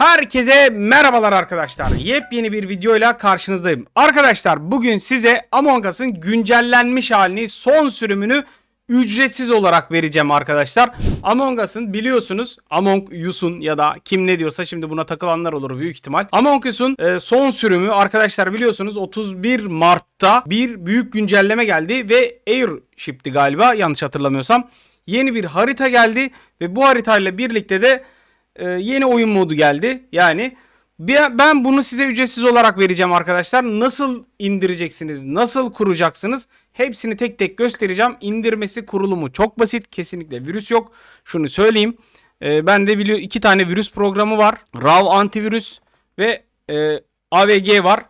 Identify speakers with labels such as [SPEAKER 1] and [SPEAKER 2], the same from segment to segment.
[SPEAKER 1] Herkese merhabalar arkadaşlar. Yepyeni bir videoyla karşınızdayım. Arkadaşlar bugün size Among Us'ın güncellenmiş halini son sürümünü ücretsiz olarak vereceğim arkadaşlar. Among Us'ın biliyorsunuz Among Us'un ya da kim ne diyorsa şimdi buna takılanlar olur büyük ihtimal. Among Us'un e, son sürümü arkadaşlar biliyorsunuz 31 Mart'ta bir büyük güncelleme geldi ve Airship'ti galiba yanlış hatırlamıyorsam. Yeni bir harita geldi ve bu haritayla birlikte de e, yeni oyun modu geldi. Yani ben bunu size ücretsiz olarak vereceğim arkadaşlar. Nasıl indireceksiniz, nasıl kuracaksınız hepsini tek tek göstereceğim. İndirmesi, kurulumu çok basit. Kesinlikle virüs yok. Şunu söyleyeyim. E, ben de biliyor iki tane virüs programı var. RAW antivirüs ve e, AVG var.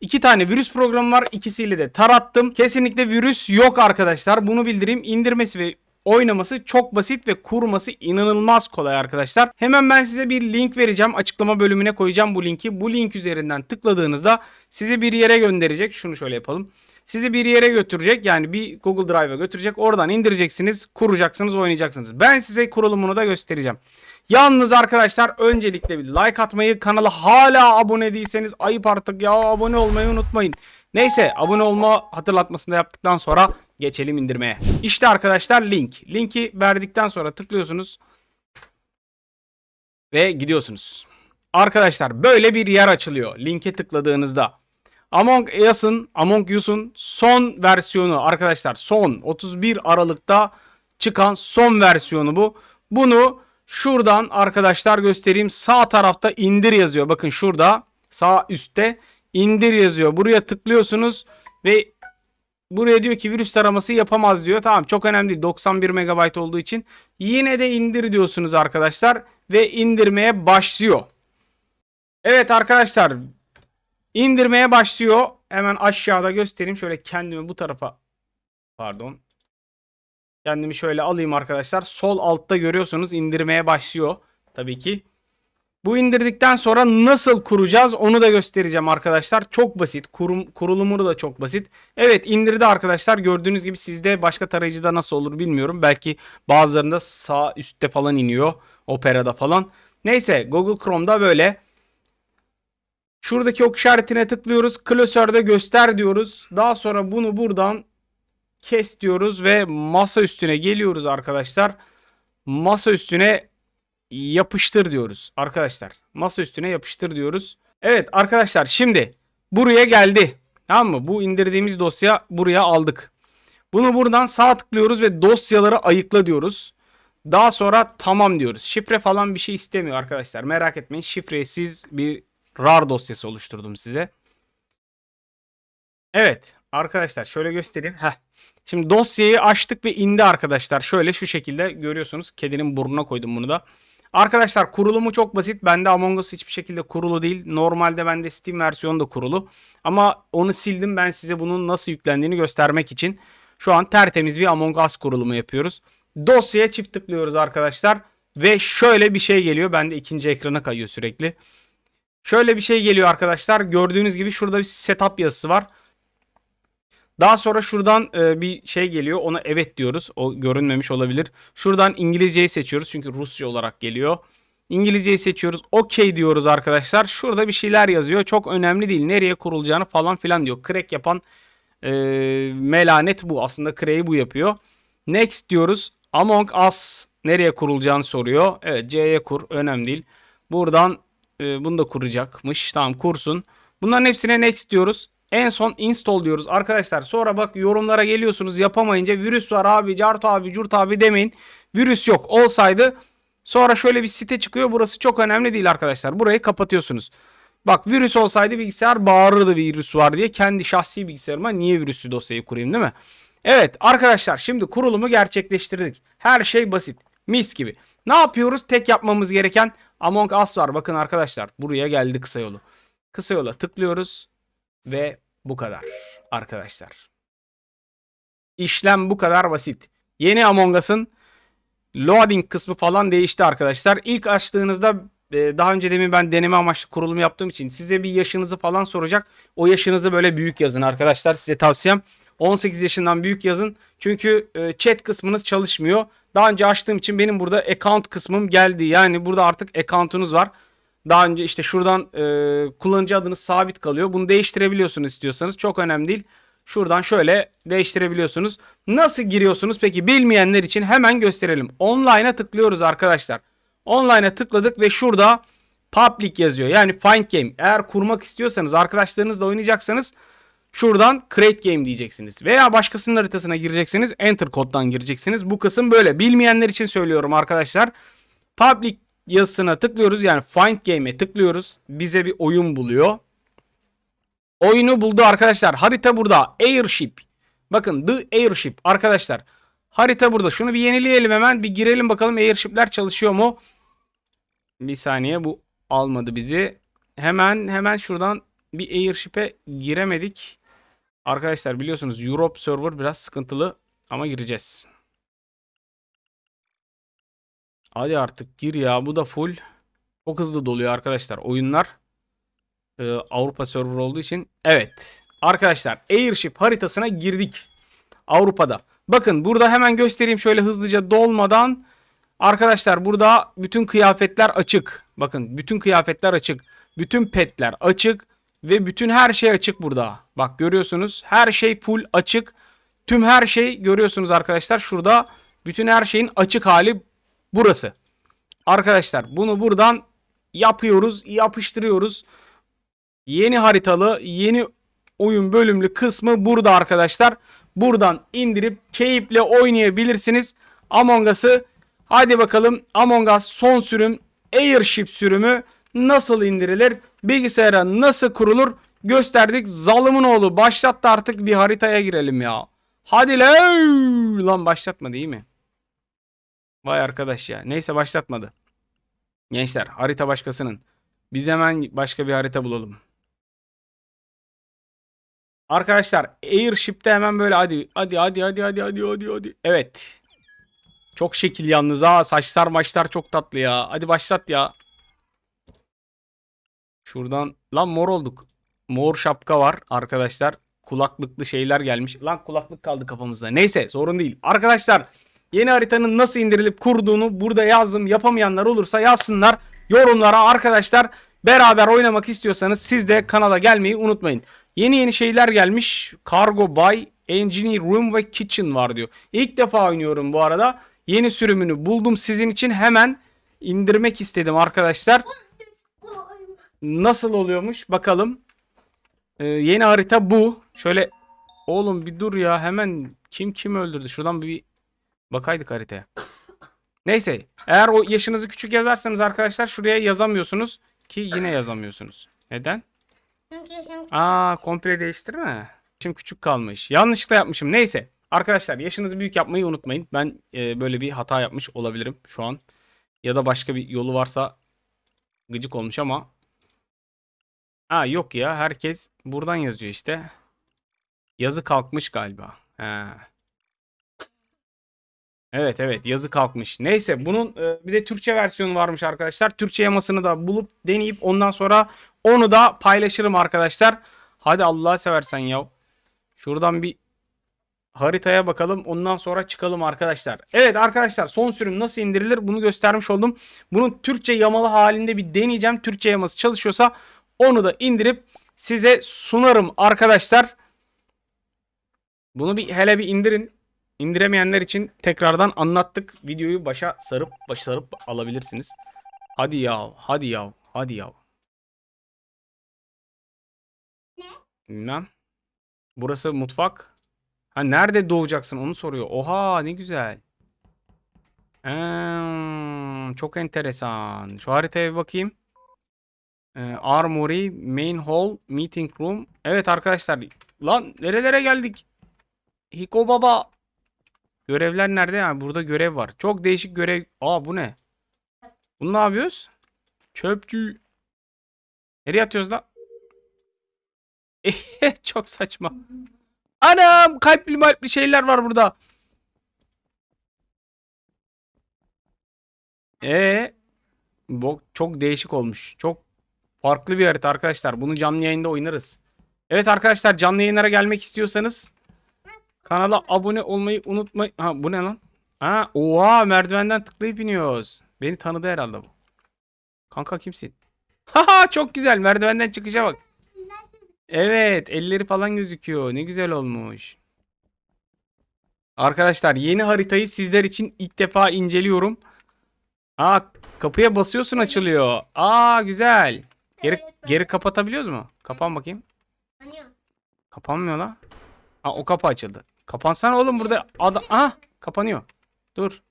[SPEAKER 1] İki tane virüs programı var. İkisiyle de tarattım. Kesinlikle virüs yok arkadaşlar. Bunu bildireyim. İndirmesi ve oynaması çok basit ve kurması inanılmaz kolay arkadaşlar. Hemen ben size bir link vereceğim. Açıklama bölümüne koyacağım bu linki. Bu link üzerinden tıkladığınızda sizi bir yere gönderecek. Şunu şöyle yapalım. Sizi bir yere götürecek. Yani bir Google Drive'a götürecek. Oradan indireceksiniz, kuracaksınız, oynayacaksınız. Ben size kurulumunu da göstereceğim. Yalnız arkadaşlar öncelikle bir like atmayı, kanala hala abone değilseniz ayıp artık ya abone olmayı unutmayın. Neyse abone olma hatırlatmasını yaptıktan sonra geçelim indirmeye. İşte arkadaşlar link. Linki verdikten sonra tıklıyorsunuz ve gidiyorsunuz. Arkadaşlar böyle bir yer açılıyor linke tıkladığınızda. Among Us'ın Among Us'un son versiyonu arkadaşlar son 31 Aralık'ta çıkan son versiyonu bu. Bunu şuradan arkadaşlar göstereyim. Sağ tarafta indir yazıyor. Bakın şurada sağ üstte indir yazıyor. Buraya tıklıyorsunuz ve buraya diyor ki virüs taraması yapamaz diyor. Tamam çok önemli değil. 91 MB olduğu için yine de indir diyorsunuz arkadaşlar ve indirmeye başlıyor. Evet arkadaşlar indirmeye başlıyor. Hemen aşağıda göstereyim. Şöyle kendimi bu tarafa pardon. Kendimi şöyle alayım arkadaşlar. Sol altta görüyorsunuz indirmeye başlıyor. Tabii ki. Bu indirdikten sonra nasıl kuracağız onu da göstereceğim arkadaşlar. Çok basit. Kurum, kurulumu da çok basit. Evet indirdi arkadaşlar. Gördüğünüz gibi sizde başka tarayıcıda nasıl olur bilmiyorum. Belki bazılarında sağ üstte falan iniyor. Opera'da falan. Neyse Google Chrome'da böyle. Şuradaki ok işaretine tıklıyoruz. Klasörde göster diyoruz. Daha sonra bunu buradan kes diyoruz ve masa üstüne geliyoruz arkadaşlar. Masa üstüne yapıştır diyoruz arkadaşlar. Masa üstüne yapıştır diyoruz. Evet arkadaşlar şimdi buraya geldi. Tamam mı? Bu indirdiğimiz dosya buraya aldık. Bunu buradan sağ tıklıyoruz ve dosyaları ayıkla diyoruz. Daha sonra tamam diyoruz. Şifre falan bir şey istemiyor arkadaşlar. Merak etmeyin. Şifresiz bir RAR dosyası oluşturdum size. Evet arkadaşlar şöyle göstereyim. Heh. Şimdi dosyayı açtık ve indi arkadaşlar. Şöyle şu şekilde görüyorsunuz. Kedinin burnuna koydum bunu da. Arkadaşlar kurulumu çok basit. Bende Among Us hiçbir şekilde kurulu değil. Normalde bende Steam versiyonu da kurulu. Ama onu sildim ben size bunun nasıl yüklendiğini göstermek için. Şu an tertemiz bir Among Us kurulumu yapıyoruz. Dosyaya çift tıklıyoruz arkadaşlar. Ve şöyle bir şey geliyor. Bende ikinci ekrana kayıyor sürekli. Şöyle bir şey geliyor arkadaşlar. Gördüğünüz gibi şurada bir setup yazısı var. Daha sonra şuradan e, bir şey geliyor. Ona evet diyoruz. O görünmemiş olabilir. Şuradan İngilizceyi seçiyoruz. Çünkü Rusça olarak geliyor. İngilizceyi seçiyoruz. OK diyoruz arkadaşlar. Şurada bir şeyler yazıyor. Çok önemli değil. Nereye kurulacağını falan filan diyor. Crack yapan e, melanet bu. Aslında crack'i bu yapıyor. Next diyoruz. Among Us nereye kurulacağını soruyor. Evet C'ye kur. Önemli değil. Buradan e, bunu da kuracakmış. Tamam kursun. Bunların hepsine next diyoruz. En son install diyoruz arkadaşlar. Sonra bak yorumlara geliyorsunuz yapamayınca virüs var abi, cart abi, curt abi demeyin. Virüs yok. Olsaydı sonra şöyle bir site çıkıyor. Burası çok önemli değil arkadaşlar. Burayı kapatıyorsunuz. Bak virüs olsaydı bilgisayar bağırırdı virüs var diye. Kendi şahsi bilgisayarıma niye virüslü dosyayı kurayım değil mi? Evet arkadaşlar şimdi kurulumu gerçekleştirdik. Her şey basit. Mis gibi. Ne yapıyoruz? Tek yapmamız gereken Among Us var. Bakın arkadaşlar buraya geldi kısa yolu. Kısa yola tıklıyoruz. Ve bu kadar arkadaşlar. İşlem bu kadar basit. Yeni Among Us'ın loading kısmı falan değişti arkadaşlar. İlk açtığınızda e, daha önce demin ben deneme amaçlı kurulum yaptığım için size bir yaşınızı falan soracak. O yaşınızı böyle büyük yazın arkadaşlar. Size tavsiyem 18 yaşından büyük yazın. Çünkü e, chat kısmınız çalışmıyor. Daha önce açtığım için benim burada account kısmım geldi. Yani burada artık account'unuz var. Daha önce işte şuradan e, kullanıcı adınız sabit kalıyor. Bunu değiştirebiliyorsunuz istiyorsanız. Çok önemli değil. Şuradan şöyle değiştirebiliyorsunuz. Nasıl giriyorsunuz? Peki bilmeyenler için hemen gösterelim. Online'a tıklıyoruz arkadaşlar. Online'a tıkladık ve şurada public yazıyor. Yani find game. Eğer kurmak istiyorsanız arkadaşlarınızla oynayacaksanız şuradan create game diyeceksiniz. Veya başkasının haritasına gireceksiniz. Enter koddan gireceksiniz. Bu kısım böyle. Bilmeyenler için söylüyorum arkadaşlar. Public yazısına tıklıyoruz. Yani find game'e tıklıyoruz. Bize bir oyun buluyor. Oyunu buldu arkadaşlar. Harita burada. Airship. Bakın The Airship arkadaşlar. Harita burada. Şunu bir yenileyelim hemen. Bir girelim bakalım Airship'ler çalışıyor mu? Bir saniye bu almadı bizi. Hemen hemen şuradan bir Airship'e giremedik. Arkadaşlar biliyorsunuz Europe server biraz sıkıntılı ama gireceğiz. Hadi artık gir ya. Bu da full. Çok hızlı doluyor arkadaşlar oyunlar. Ee, Avrupa server olduğu için. Evet. Arkadaşlar Airship haritasına girdik. Avrupa'da. Bakın burada hemen göstereyim şöyle hızlıca dolmadan. Arkadaşlar burada bütün kıyafetler açık. Bakın bütün kıyafetler açık. Bütün petler açık. Ve bütün her şey açık burada. Bak görüyorsunuz her şey full açık. Tüm her şey görüyorsunuz arkadaşlar. Şurada bütün her şeyin açık hali burası. Arkadaşlar bunu buradan yapıyoruz, yapıştırıyoruz. Yeni haritalı, yeni oyun bölümlü kısmı burada arkadaşlar. Buradan indirip keyifle oynayabilirsiniz. Among Us'ı hadi bakalım Among Us son sürüm Airship sürümü nasıl indirilir? Bilgisayara nasıl kurulur? Gösterdik. Zalımın oğlu başlattı artık bir haritaya girelim ya. Hadi lan. Lan başlatma değil mi? Vay arkadaş ya. Neyse başlatmadı. Gençler harita başkasının. Biz hemen başka bir harita bulalım. Arkadaşlar Airship'te hemen böyle hadi hadi hadi hadi hadi hadi hadi hadi. Evet. Çok şekil yalnız ha. Saçlar maçlar çok tatlı ya. Hadi başlat ya. Şuradan lan mor olduk. Mor şapka var arkadaşlar. Kulaklıklı şeyler gelmiş. Lan kulaklık kaldı kafamızda. Neyse sorun değil. Arkadaşlar yeni haritanın nasıl indirilip kurduğunu burada yazdım. Yapamayanlar olursa yazsınlar yorumlara arkadaşlar. Beraber oynamak istiyorsanız siz de kanala gelmeyi unutmayın. Yeni yeni şeyler gelmiş. Cargo Bay, Engineer Room ve Kitchen var diyor. İlk defa oynuyorum bu arada. Yeni sürümünü buldum sizin için hemen indirmek istedim arkadaşlar. Nasıl oluyormuş bakalım. Ee, yeni harita bu. Şöyle oğlum bir dur ya hemen kim kim öldürdü? Şuradan bir bakaydık haritaya. Neyse eğer o yaşınızı küçük yazarsanız arkadaşlar şuraya yazamıyorsunuz ki yine yazamıyorsunuz. Neden? Aa komple değiştirme. Şimdi küçük kalmış. Yanlışlıkla yapmışım. Neyse. Arkadaşlar yaşınızı büyük yapmayı unutmayın. Ben e, böyle bir hata yapmış olabilirim şu an. Ya da başka bir yolu varsa gıcık olmuş ama. Aa yok ya. Herkes buradan yazıyor işte. Yazı kalkmış galiba. He. Evet evet yazı kalkmış. Neyse bunun e, bir de Türkçe versiyonu varmış arkadaşlar. Türkçe yamasını da bulup deneyip ondan sonra onu da paylaşırım arkadaşlar. Hadi Allah'a seversen ya. Şuradan bir haritaya bakalım. Ondan sonra çıkalım arkadaşlar. Evet arkadaşlar son sürüm nasıl indirilir bunu göstermiş oldum. Bunun Türkçe yamalı halinde bir deneyeceğim. Türkçe yaması çalışıyorsa onu da indirip size sunarım arkadaşlar. Bunu bir hele bir indirin. İndiremeyenler için tekrardan anlattık. Videoyu başa sarıp başa sarıp alabilirsiniz. Hadi ya, hadi ya, hadi ya.
[SPEAKER 2] Ne?
[SPEAKER 1] Bilmem. Burası mutfak. Ha nerede doğacaksın onu soruyor. Oha ne güzel. Hmm, çok enteresan. Şu haritaya bir bakayım. Ee, Armory, Main Hall, Meeting Room. Evet arkadaşlar. Lan nerelere geldik? Hiko Baba. Görevler nerede? Ha, burada görev var. Çok değişik görev. Aa bu ne? Bunu ne yapıyoruz? Çöpçü. Nereye atıyoruz lan? Çok saçma. Anam kalpli malpli şeyler var burada. Ee, bu çok değişik olmuş. Çok farklı bir harita arkadaşlar. Bunu canlı yayında oynarız. Evet arkadaşlar canlı yayınlara gelmek istiyorsanız kanala abone olmayı unutmayın. Ha bu ne lan? Ha oha merdivenden tıklayıp iniyoruz. Beni tanıdı herhalde bu. Kanka kimsin? Haha çok güzel. Merdivenden çıkışa bak. Evet, elleri falan gözüküyor. Ne güzel olmuş. Arkadaşlar yeni haritayı sizler için ilk defa inceliyorum. Aa kapıya basıyorsun açılıyor. Aa güzel. Geri geri kapatabiliyoruz mu? Kapan bakayım. Kapanmıyor lan. Ha o kapı açıldı. Kapansana oğlum burada adam. Aha kapanıyor. Dur.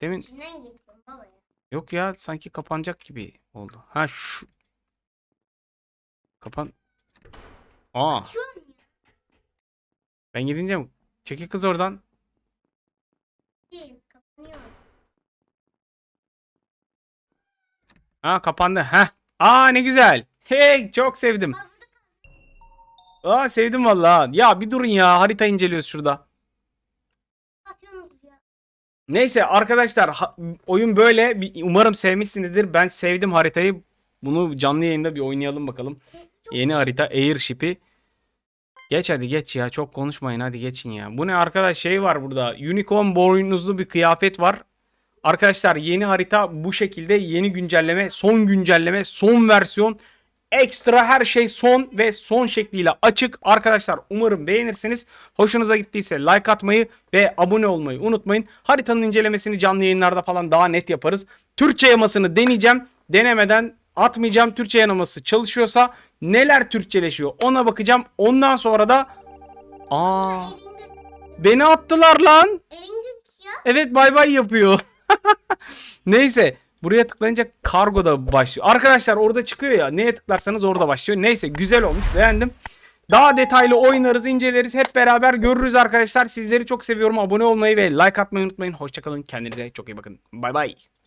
[SPEAKER 1] Demin yok ya sanki kapanacak gibi oldu. Ha şu. Kapan. Aa ben gidince mi? Çekil kız oradan. Ha kapandı. Heh. Aa ne güzel. Hey çok sevdim.
[SPEAKER 2] Aa
[SPEAKER 1] sevdim vallahi. Ya bir durun ya harita inceliyoruz şurada. Neyse arkadaşlar oyun böyle. Umarım sevmişsinizdir. Ben sevdim haritayı. Bunu canlı yayında bir oynayalım bakalım. Yeni harita Airship'i. Geç hadi geç ya. Çok konuşmayın hadi geçin ya. Bu ne arkadaş şey var burada. Unicorn boynuzlu bir kıyafet var. Arkadaşlar yeni harita bu şekilde. Yeni güncelleme, son güncelleme, son versiyon. Ekstra her şey son ve son şekliyle açık. Arkadaşlar umarım beğenirsiniz. Hoşunuza gittiyse like atmayı ve abone olmayı unutmayın. Haritanın incelemesini canlı yayınlarda falan daha net yaparız. Türkçe yamasını deneyeceğim. Denemeden atmayacağım. Türkçe yaması çalışıyorsa neler Türkçeleşiyor ona bakacağım. Ondan sonra da aa beni attılar lan. Evet bay bay yapıyor. Neyse buraya tıklayınca kargo da başlıyor. Arkadaşlar orada çıkıyor ya neye tıklarsanız orada başlıyor. Neyse güzel olmuş beğendim. Daha detaylı oynarız inceleriz hep beraber görürüz arkadaşlar. Sizleri çok seviyorum. Abone olmayı ve like atmayı unutmayın. Hoşçakalın kendinize çok iyi bakın. Bay bay.